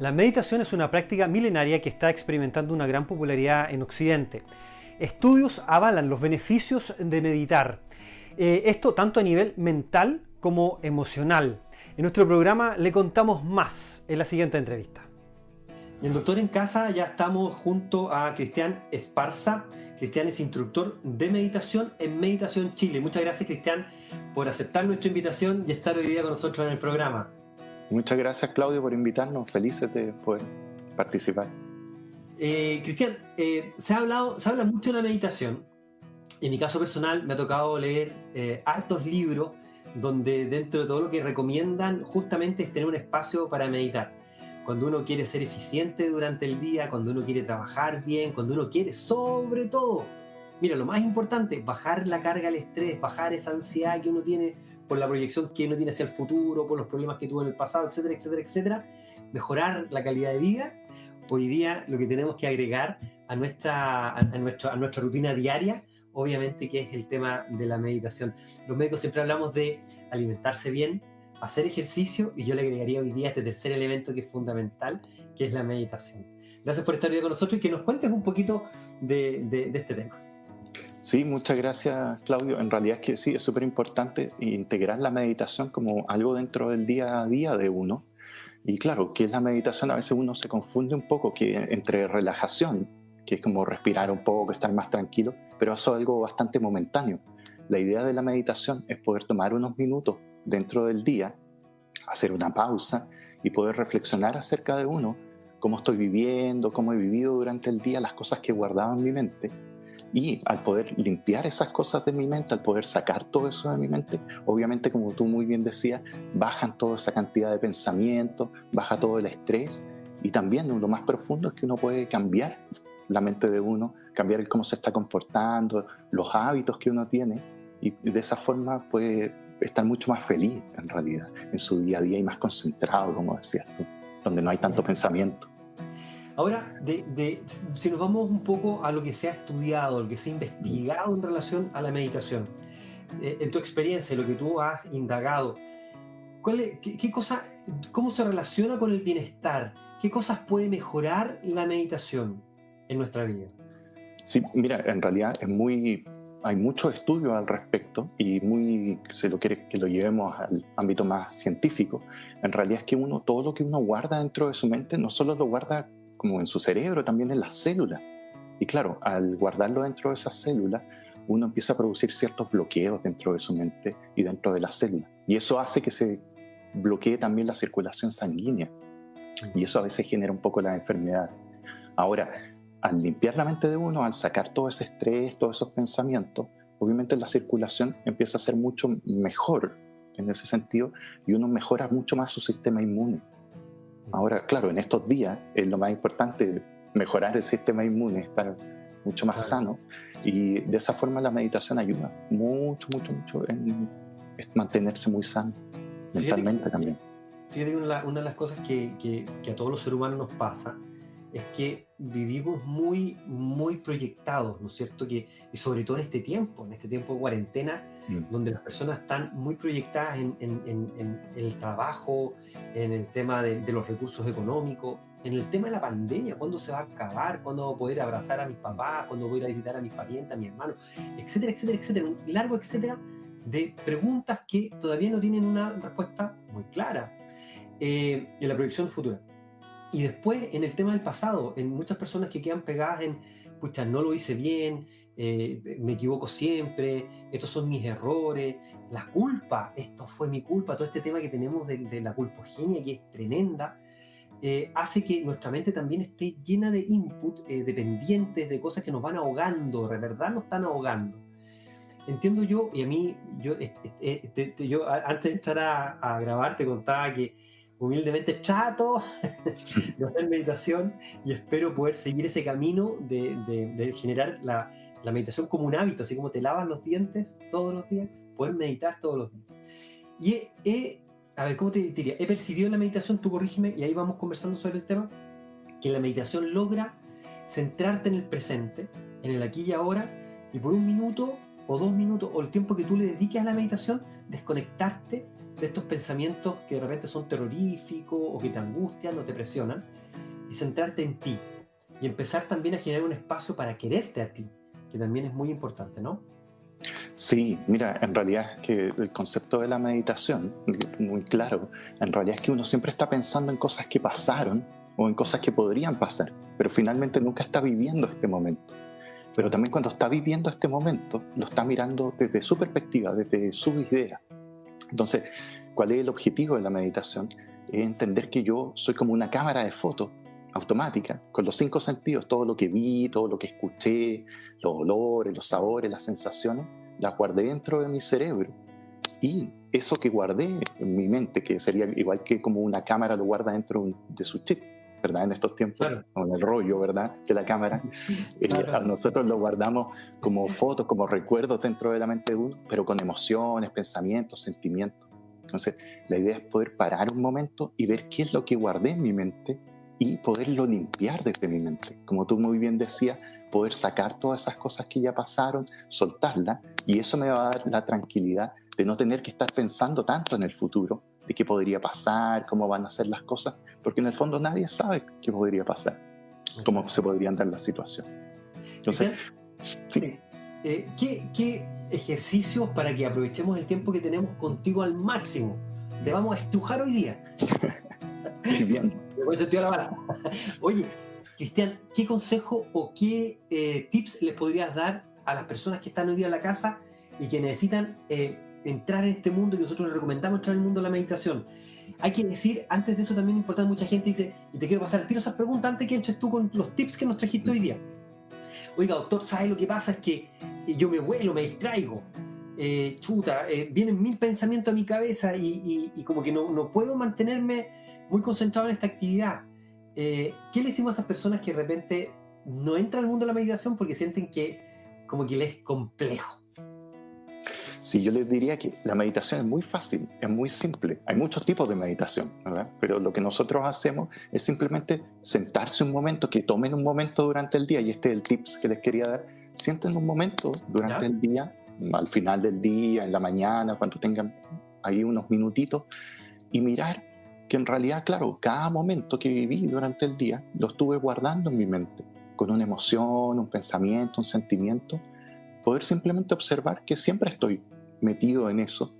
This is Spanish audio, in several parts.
La meditación es una práctica milenaria que está experimentando una gran popularidad en Occidente. Estudios avalan los beneficios de meditar. Eh, esto tanto a nivel mental como emocional. En nuestro programa le contamos más en la siguiente entrevista. En Doctor en Casa ya estamos junto a Cristian Esparza. Cristian es instructor de meditación en Meditación Chile. Muchas gracias Cristian por aceptar nuestra invitación y estar hoy día con nosotros en el programa. Muchas gracias Claudio por invitarnos, felices de poder participar. Eh, Cristian, eh, se, ha hablado, se habla mucho de la meditación. En mi caso personal me ha tocado leer eh, hartos libros donde dentro de todo lo que recomiendan justamente es tener un espacio para meditar. Cuando uno quiere ser eficiente durante el día, cuando uno quiere trabajar bien, cuando uno quiere sobre todo, mira, lo más importante, bajar la carga del estrés, bajar esa ansiedad que uno tiene por la proyección que uno tiene hacia el futuro, por los problemas que tuvo en el pasado, etcétera, etcétera, etcétera, mejorar la calidad de vida, hoy día lo que tenemos que agregar a nuestra, a, a nuestra rutina diaria, obviamente que es el tema de la meditación. Los médicos siempre hablamos de alimentarse bien, hacer ejercicio y yo le agregaría hoy día este tercer elemento que es fundamental, que es la meditación. Gracias por estar hoy con nosotros y que nos cuentes un poquito de este tema. Sí, muchas gracias Claudio. En realidad es que sí, es súper importante integrar la meditación como algo dentro del día a día de uno. Y claro, que es la meditación? A veces uno se confunde un poco que entre relajación, que es como respirar un poco, estar más tranquilo, pero eso es algo bastante momentáneo. La idea de la meditación es poder tomar unos minutos dentro del día, hacer una pausa y poder reflexionar acerca de uno, cómo estoy viviendo, cómo he vivido durante el día, las cosas que he guardado en mi mente y al poder limpiar esas cosas de mi mente, al poder sacar todo eso de mi mente, obviamente como tú muy bien decías, bajan toda esa cantidad de pensamientos, baja todo el estrés. Y también lo más profundo es que uno puede cambiar la mente de uno, cambiar el cómo se está comportando, los hábitos que uno tiene. Y de esa forma puede estar mucho más feliz en realidad en su día a día y más concentrado, como decías tú, donde no hay tanto pensamiento. Ahora, de, si nos vamos un poco a lo que se ha estudiado, lo que se ha investigado en relación a la meditación, eh, en tu experiencia, lo que tú has indagado, qué, cosa, ¿cómo se relaciona con el bienestar? ¿Qué cosas puede mejorar la meditación en nuestra vida? Sí, mira, en realidad es muy, hay muchos estudios al respecto y muy, se lo quiere que lo llevemos al ámbito más científico. En realidad es que uno, todo lo que uno guarda dentro de su mente, no solo lo guarda como en su cerebro, también en las células. Y claro, al guardarlo dentro de esas células, uno empieza a producir ciertos bloqueos dentro de su mente y dentro de las células. Y eso hace que se bloquee también la circulación sanguínea. Y eso a veces genera un poco la enfermedad. Ahora, al limpiar la mente de uno, al sacar todo ese estrés, todos esos pensamientos, obviamente la circulación empieza a ser mucho mejor en ese sentido y uno mejora mucho más su sistema inmune. Ahora, claro, en estos días es lo más importante mejorar el sistema inmune, estar mucho más sano y de esa forma la meditación ayuda mucho, mucho, mucho en mantenerse muy sano mentalmente también. Fíjate, una, una de las cosas que, que, que a todos los seres humanos nos pasa es que vivimos muy, muy proyectados, ¿no es cierto? Que, y sobre todo en este tiempo, en este tiempo de cuarentena, mm. donde las personas están muy proyectadas en, en, en, el trabajo, en el tema de, de, los recursos económicos, en el tema de la pandemia, cuándo se va a acabar, cuándo voy a poder abrazar a mis papás, cuándo voy a ir a visitar a mis parientes, a mis hermanos, etcétera, etcétera, etcétera. Un largo etcétera de preguntas que todavía no tienen una respuesta muy clara eh, en la proyección futura. Y después, en el tema del pasado, en muchas personas que quedan pegadas en, pucha, no lo hice bien, eh, me equivoco siempre, estos son mis errores, la culpa, esto fue mi culpa, todo este tema que tenemos de, de la culpogenia que es tremenda, eh, hace que nuestra mente también esté llena de input eh, dependientes de cosas que nos van ahogando, de verdad nos están ahogando. Entiendo yo, y a mí, yo, yo antes de entrar a, a grabar te contaba que humildemente trato de hacer meditación y espero poder seguir ese camino de, de, generar la, la, meditación como un hábito, así como te lavas los dientes todos los días, poder meditar todos los días. Y he, a ver, ¿cómo te diría? He percibido en la meditación, tú corrígeme, y ahí vamos conversando sobre el tema, que la meditación logra centrarte en el presente, en el aquí y ahora, y por un minuto o dos minutos, o el tiempo que tú le dediques a la meditación, desconectarte de estos pensamientos que de repente son terroríficos o que te angustian o te presionan y centrarte en ti y empezar también a generar un espacio para quererte a ti, que también es muy importante, ¿no? Sí, mira, en realidad es que el concepto de la meditación, muy claro, en realidad es que uno siempre está pensando en cosas que pasaron o en cosas que podrían pasar, pero finalmente nunca está viviendo este momento. Pero también cuando está viviendo este momento, lo está mirando desde su perspectiva, desde su idea. Entonces, ¿cuál es el objetivo de la meditación? Es entender que yo soy como una cámara de fotos automática, con los cinco sentidos, todo lo que vi, todo lo que escuché, los olores, los sabores, las sensaciones, las guardé dentro de mi cerebro. Y eso que guardé en mi mente, que sería igual que como una cámara lo guarda dentro de su chip, ¿verdad? En estos tiempos, con el rollo, ¿verdad? De la cámara. Eh, nosotros lo guardamos como fotos, como recuerdos dentro de la mente de uno, pero con emociones, pensamientos, sentimientos. Entonces, la idea es poder parar un momento y ver qué es lo que guardé en mi mente y poderlo limpiar desde mi mente. Como tú muy bien decías, poder sacar todas esas cosas que ya pasaron, soltarlas, y eso me va a dar la tranquilidad de no tener que estar pensando tanto en el futuro, de qué podría pasar, cómo van a ser las cosas, porque en el fondo nadie sabe qué podría pasar, cómo se podrían dar las situaciones. Entonces, sí. Eh, ¿qué, ¿Qué ejercicios para que aprovechemos el tiempo que tenemos contigo al máximo? Te vamos a estrujar hoy día. bien. Oye, Cristian, ¿qué consejo o qué eh, tips les podrías dar a las personas que están hoy día en la casa y que necesitan eh, entrar en este mundo y nosotros les recomendamos entrar en el mundo de la meditación? Hay que decir, antes de eso también es importante, mucha gente dice, y te quiero pasar el tiro esas preguntas antes que entres tú con los tips que nos trajiste hoy día. Oiga, doctor, ¿sabe lo que pasa? Es que yo me vuelo, me distraigo. Eh, chuta, vienen mil pensamientos a mi cabeza y, como que no, no puedo mantenerme muy concentrado en esta actividad. Eh, ¿Qué le decimos a esas personas que de repente no entran al mundo de la meditación porque sienten que como que les es complejo? Sí, yo les diría que la meditación es muy fácil, es muy simple. Hay muchos tipos de meditación, ¿verdad? Pero lo que nosotros hacemos es simplemente sentarse un momento, que tomen un momento durante el día, y este es el tips que les quería dar. Sienten un momento durante el día, al final del día, en la mañana, cuando tengan ahí unos minutitos, y mirar que en realidad, claro, cada momento que viví durante el día lo estuve guardando en mi mente, con una emoción, un pensamiento, un sentimiento, poder simplemente observar que siempre estoy metido en eso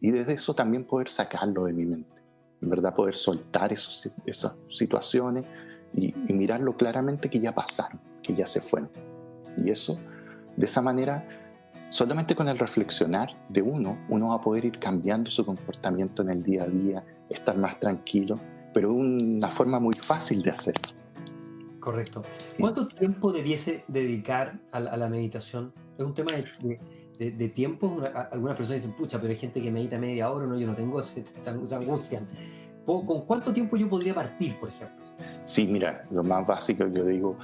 y desde eso también poder sacarlo de mi mente, en verdad poder soltar esos, esas situaciones y, y mirarlo claramente que ya pasaron, que ya se fueron. Y eso, de esa manera, solamente con el reflexionar de uno, uno va a poder ir cambiando su comportamiento en el día a día, estar más tranquilo, pero una forma muy fácil de hacerlo. Correcto. ¿Cuánto tiempo debiese dedicar a la, meditación? Es un tema de, tiempo. Algunas personas dicen, pucha, pero hay gente que medita media hora, no, yo no tengo esa, angustia. ¿Con cuánto tiempo yo podría partir, por ejemplo? Sí, mira, lo más básico yo digo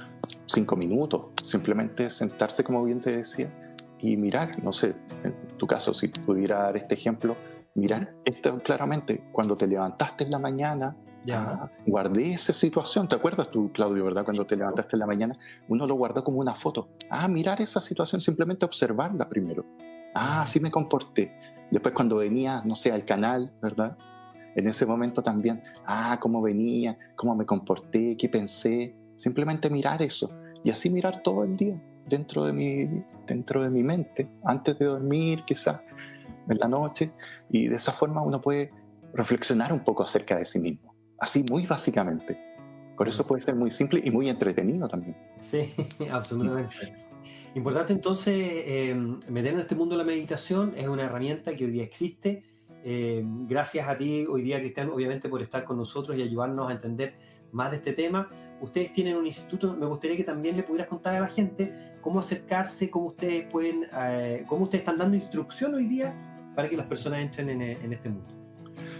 cinco minutos, simplemente sentarse como bien te decía y mirar, no sé, en tu caso si pudiera dar este ejemplo, mirar esto claramente, cuando te levantaste en la mañana, ya. Ah, guardé esa situación, ¿te acuerdas tú, Claudio, verdad? Cuando te levantaste en la mañana, uno lo guardó como una foto. Ah, mirar esa situación, simplemente observarla primero. Ah, así me comporté. Después cuando venía, no sé, al canal, ¿verdad? En ese momento también, ah, cómo venía, cómo me comporté, qué pensé. Simplemente mirar eso. Y así mirar todo el día dentro de mi, dentro de mi mente, antes de dormir quizás, en la noche, y de esa forma uno puede reflexionar un poco acerca de sí mismo, así muy básicamente. Por eso puede ser muy simple y muy entretenido también. Sí, absolutamente. Importante entonces eh, meter en este mundo la meditación, es una herramienta que hoy día existe. Eh, gracias a ti hoy día, Cristian, obviamente por estar con nosotros y ayudarnos a entender más de este tema. Ustedes tienen un instituto, me gustaría que también le pudieras contar a la gente cómo acercarse, cómo ustedes pueden, eh, cómo ustedes están dando instrucción hoy día para que las personas entren en, este mundo.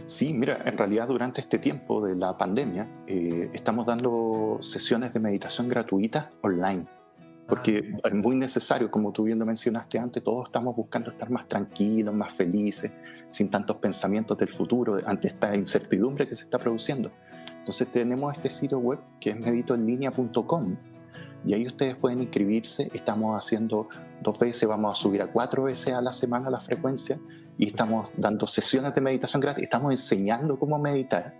Sí, mira, en realidad durante este tiempo de la pandemia eh, estamos dando sesiones de meditación gratuitas online, porque ah. es muy necesario, como tú bien lo mencionaste antes, todos estamos buscando estar más tranquilos, más felices, sin tantos pensamientos del futuro, ante esta incertidumbre que se está produciendo. Entonces tenemos este sitio web que es meditoenlinea.com y ahí ustedes pueden inscribirse. Estamos haciendo dos veces, vamos a subir a cuatro veces a la semana la frecuencia y estamos dando sesiones de meditación gratis, estamos enseñando cómo meditar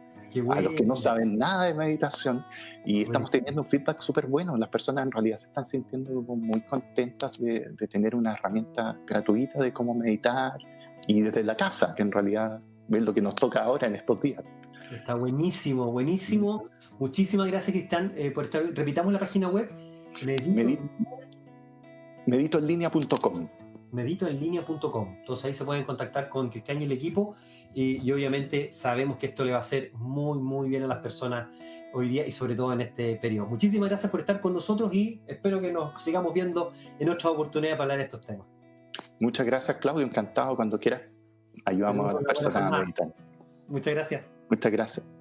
a los que no saben nada de meditación y estamos teniendo un feedback súper bueno. Las personas en realidad se están sintiendo muy contentas de, tener una herramienta gratuita de cómo meditar y desde la casa, que en realidad es lo que nos toca ahora en estos días. Está buenísimo, buenísimo. Muchísimas gracias, Cristian, eh, por estar. Repitamos la página web. Medito... Meditoenlinea.com. Entonces ahí se pueden contactar con Cristian y el equipo y, obviamente sabemos que esto le va a hacer muy, muy bien a las personas hoy día y sobre todo en este periodo. Muchísimas gracias por estar con nosotros y espero que nos sigamos viendo en otra oportunidad para hablar de estos temas. Muchas gracias, Claudio. Encantado cuando quieras. Ayudamos a las personas a meditar. Muchas gracias. Muchas gracias.